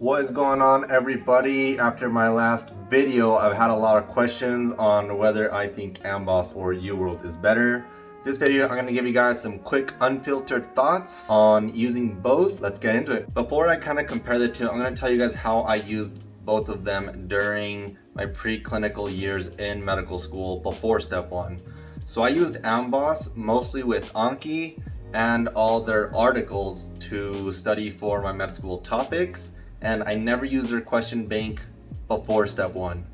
What is going on everybody? After my last video, I've had a lot of questions on whether I think Amboss or UWorld is better. This video, I'm going to give you guys some quick unfiltered thoughts on using both. Let's get into it. Before I kind of compare the two, I'm going to tell you guys how I used both of them during my preclinical years in medical school before step one. So I used Amboss mostly with Anki and all their articles to study for my med school topics and I never used their question bank before step one.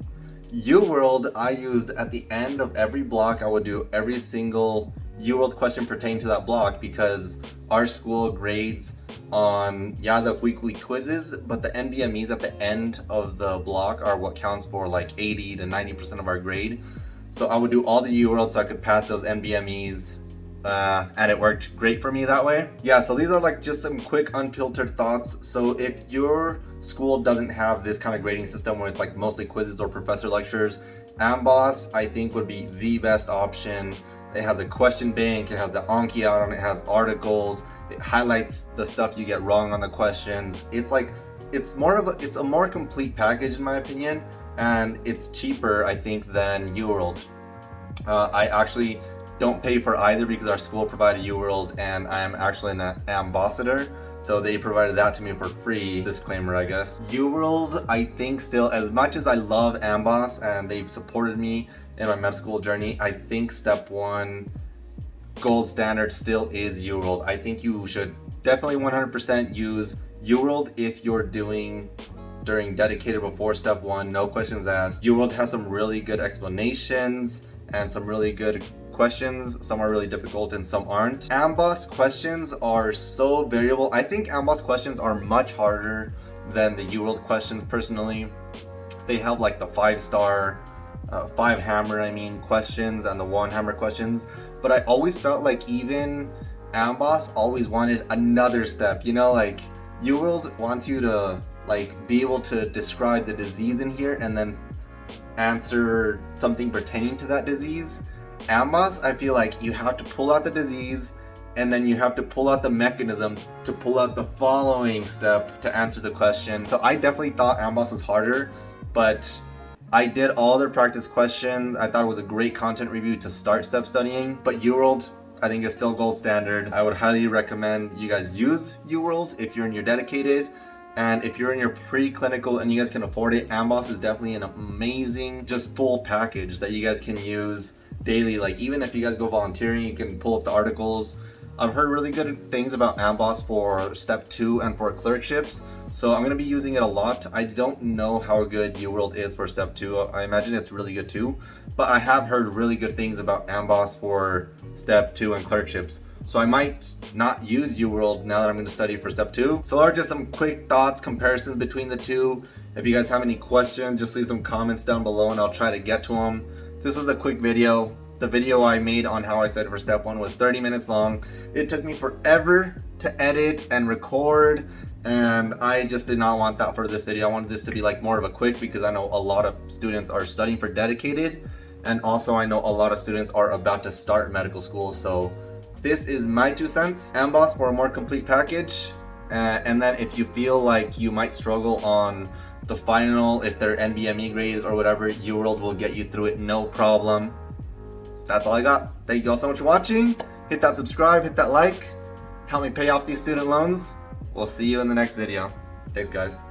UWorld I used at the end of every block. I would do every single UWorld question pertaining to that block because our school grades on, yeah, the weekly quizzes, but the NBMEs at the end of the block are what counts for like 80 to 90% of our grade. So I would do all the UWorld so I could pass those NBMEs uh, and it worked great for me that way. Yeah, so these are like just some quick unfiltered thoughts. So if your school doesn't have this kind of grading system where it's like mostly quizzes or professor lectures, Amboss I think would be the best option. It has a question bank, it has the Anki out on it, it has articles, it highlights the stuff you get wrong on the questions. It's like, it's more of a, it's a more complete package in my opinion, and it's cheaper I think than UWorld. Uh, I actually don't pay for either because our school provided UWorld and I am actually an ambassador. So they provided that to me for free, disclaimer I guess. UWorld, I think still, as much as I love Amboss and they've supported me in my med school journey, I think step one, gold standard still is UWorld. I think you should definitely 100% use UWorld if you're doing during dedicated before step one, no questions asked. UWorld has some really good explanations and some really good questions. Some are really difficult and some aren't. Amboss questions are so variable. I think Amboss questions are much harder than the UWorld questions personally. They have like the five star, uh, five hammer I mean questions and the one hammer questions. But I always felt like even Amboss always wanted another step, you know, like UWorld wants you to like be able to describe the disease in here and then answer something pertaining to that disease Amboss, I feel like you have to pull out the disease and then you have to pull out the mechanism to pull out the following step to answer the question. So I definitely thought Amboss was harder, but I did all their practice questions. I thought it was a great content review to start step studying, but UWorld I think is still gold standard. I would highly recommend you guys use UWorld if you're in your dedicated. And if you're in your preclinical and you guys can afford it, Amboss is definitely an amazing, just full package that you guys can use daily. Like even if you guys go volunteering, you can pull up the articles. I've heard really good things about Amboss for step two and for clerkships. So I'm gonna be using it a lot. I don't know how good UWorld is for step two. I imagine it's really good too, but I have heard really good things about Amboss for step two and clerkships. So I might not use UWorld now that I'm gonna study for step two. So are just some quick thoughts, comparisons between the two. If you guys have any questions, just leave some comments down below and I'll try to get to them. This was a quick video. The video I made on how I said for step one was 30 minutes long. It took me forever to edit and record and I just did not want that for this video. I wanted this to be like more of a quick because I know a lot of students are studying for dedicated and also I know a lot of students are about to start medical school so this is my two cents. Amboss for a more complete package uh, and then if you feel like you might struggle on the final, if they're NBME grades or whatever, UWorld will get you through it, no problem. That's all I got. Thank you all so much for watching. Hit that subscribe, hit that like. Help me pay off these student loans. We'll see you in the next video. Thanks guys.